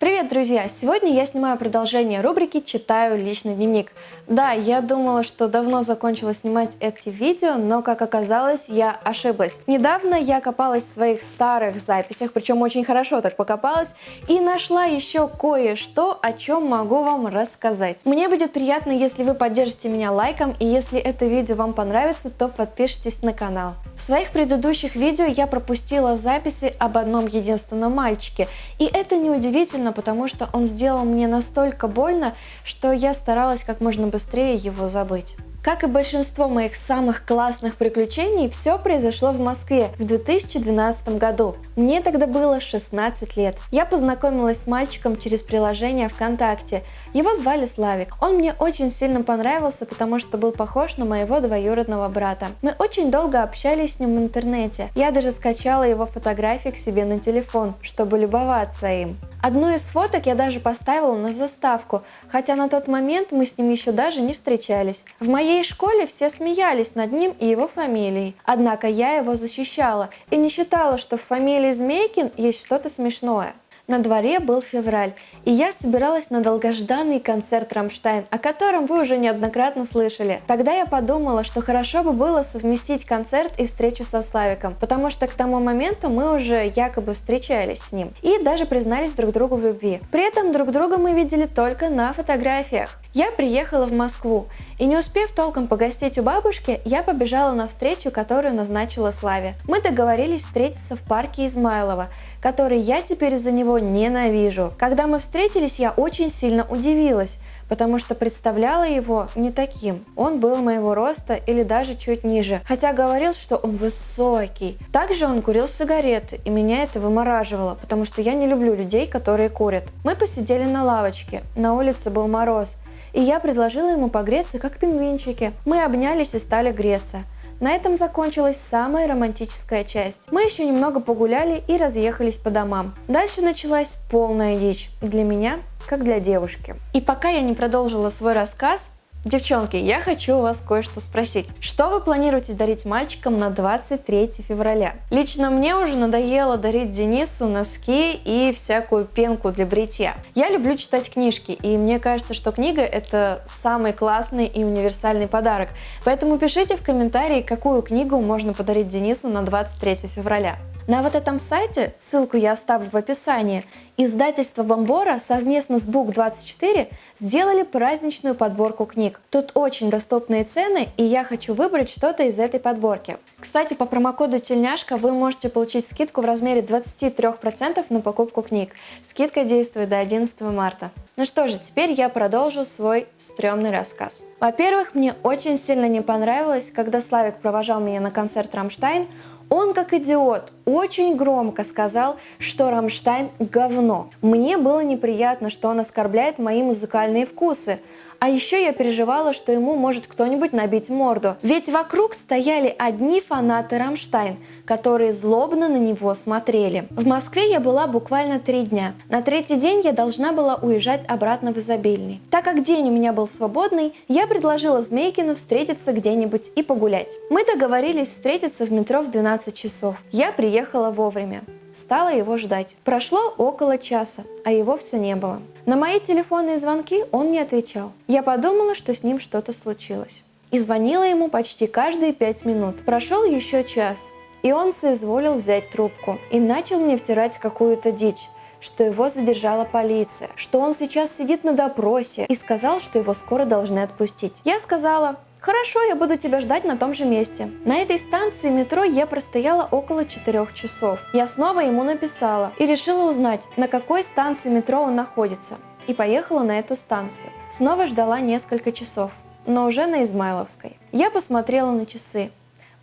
Привет, друзья! Сегодня я снимаю продолжение рубрики «Читаю личный дневник». Да, я думала, что давно закончила снимать эти видео, но, как оказалось, я ошиблась. Недавно я копалась в своих старых записях, причем очень хорошо так покопалась, и нашла еще кое-что, о чем могу вам рассказать. Мне будет приятно, если вы поддержите меня лайком, и если это видео вам понравится, то подпишитесь на канал. В своих предыдущих видео я пропустила записи об одном единственном мальчике, и это неудивительно, сильно, потому что он сделал мне настолько больно, что я старалась как можно быстрее его забыть. Как и большинство моих самых классных приключений, все произошло в Москве в 2012 году. Мне тогда было 16 лет. Я познакомилась с мальчиком через приложение ВКонтакте. Его звали Славик. Он мне очень сильно понравился, потому что был похож на моего двоюродного брата. Мы очень долго общались с ним в интернете. Я даже скачала его фотографии к себе на телефон, чтобы любоваться им. Одну из фоток я даже поставила на заставку, хотя на тот момент мы с ним еще даже не встречались. В моей школе все смеялись над ним и его фамилией, однако я его защищала и не считала, что в фамилии Змейкин есть что-то смешное. На дворе был февраль, и я собиралась на долгожданный концерт «Рамштайн», о котором вы уже неоднократно слышали. Тогда я подумала, что хорошо бы было совместить концерт и встречу со Славиком, потому что к тому моменту мы уже якобы встречались с ним и даже признались друг другу в любви. При этом друг друга мы видели только на фотографиях. Я приехала в Москву, и не успев толком погостить у бабушки, я побежала на встречу, которую назначила Славе. Мы договорились встретиться в парке Измайлова, который я теперь из-за него ненавижу. Когда мы встретились, я очень сильно удивилась, потому что представляла его не таким. Он был моего роста или даже чуть ниже, хотя говорил, что он высокий. Также он курил сигареты, и меня это вымораживало, потому что я не люблю людей, которые курят. Мы посидели на лавочке, на улице был мороз, и я предложила ему погреться, как пингвинчики. Мы обнялись и стали греться. На этом закончилась самая романтическая часть. Мы еще немного погуляли и разъехались по домам. Дальше началась полная дичь. Для меня, как для девушки. И пока я не продолжила свой рассказ, Девчонки, я хочу у вас кое-что спросить. Что вы планируете дарить мальчикам на 23 февраля? Лично мне уже надоело дарить Денису носки и всякую пенку для бритья. Я люблю читать книжки, и мне кажется, что книга это самый классный и универсальный подарок. Поэтому пишите в комментарии, какую книгу можно подарить Денису на 23 февраля. На вот этом сайте, ссылку я оставлю в описании, издательство Бомбора совместно с Book24 сделали праздничную подборку книг. Тут очень доступные цены, и я хочу выбрать что-то из этой подборки. Кстати, по промокоду Тельняшка вы можете получить скидку в размере 23% на покупку книг. Скидка действует до 11 марта. Ну что же, теперь я продолжу свой стрёмный рассказ. Во-первых, мне очень сильно не понравилось, когда Славик провожал меня на концерт «Рамштайн», он, как идиот, очень громко сказал, что Рамштайн – говно. Мне было неприятно, что он оскорбляет мои музыкальные вкусы, а еще я переживала, что ему может кто-нибудь набить морду. Ведь вокруг стояли одни фанаты Рамштайн, которые злобно на него смотрели. В Москве я была буквально три дня. На третий день я должна была уезжать обратно в Изобильный. Так как день у меня был свободный, я предложила Змейкину встретиться где-нибудь и погулять. Мы договорились встретиться в метро в 12 часов. Я приехала вовремя. Стала его ждать. Прошло около часа, а его все не было. На мои телефонные звонки он не отвечал. Я подумала, что с ним что-то случилось. И звонила ему почти каждые пять минут. Прошел еще час, и он соизволил взять трубку и начал мне втирать какую-то дичь что его задержала полиция, что он сейчас сидит на допросе и сказал, что его скоро должны отпустить. Я сказала, Хорошо, я буду тебя ждать на том же месте. На этой станции метро я простояла около 4 часов. Я снова ему написала и решила узнать, на какой станции метро он находится. И поехала на эту станцию. Снова ждала несколько часов, но уже на Измайловской. Я посмотрела на часы.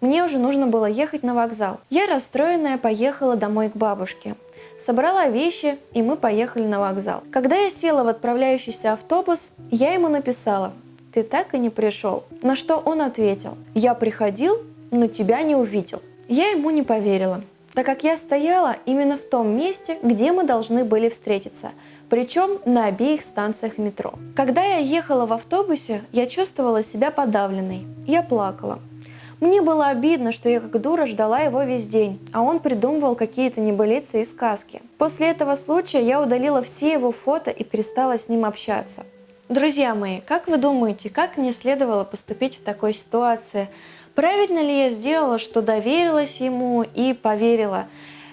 Мне уже нужно было ехать на вокзал. Я расстроенная поехала домой к бабушке. Собрала вещи, и мы поехали на вокзал. Когда я села в отправляющийся автобус, я ему написала – ты так и не пришел. На что он ответил, я приходил, но тебя не увидел. Я ему не поверила, так как я стояла именно в том месте, где мы должны были встретиться, причем на обеих станциях метро. Когда я ехала в автобусе, я чувствовала себя подавленной. Я плакала. Мне было обидно, что я как дура ждала его весь день, а он придумывал какие-то небылицы и сказки. После этого случая я удалила все его фото и перестала с ним общаться. Друзья мои, как вы думаете, как мне следовало поступить в такой ситуации? Правильно ли я сделала, что доверилась ему и поверила?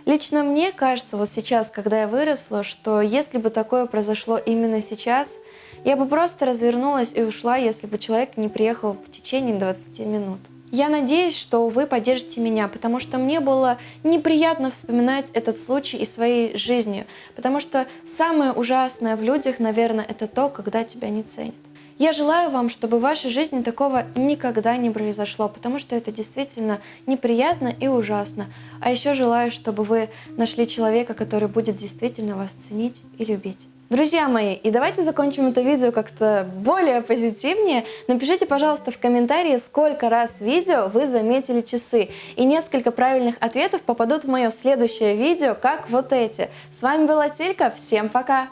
Лично мне кажется, вот сейчас, когда я выросла, что если бы такое произошло именно сейчас, я бы просто развернулась и ушла, если бы человек не приехал в течение 20 минут. Я надеюсь, что вы поддержите меня, потому что мне было неприятно вспоминать этот случай из своей жизни, потому что самое ужасное в людях, наверное, это то, когда тебя не ценят. Я желаю вам, чтобы в вашей жизни такого никогда не произошло, потому что это действительно неприятно и ужасно. А еще желаю, чтобы вы нашли человека, который будет действительно вас ценить и любить. Друзья мои, и давайте закончим это видео как-то более позитивнее. Напишите, пожалуйста, в комментарии, сколько раз видео вы заметили часы. И несколько правильных ответов попадут в мое следующее видео, как вот эти. С вами была Тилька, всем пока!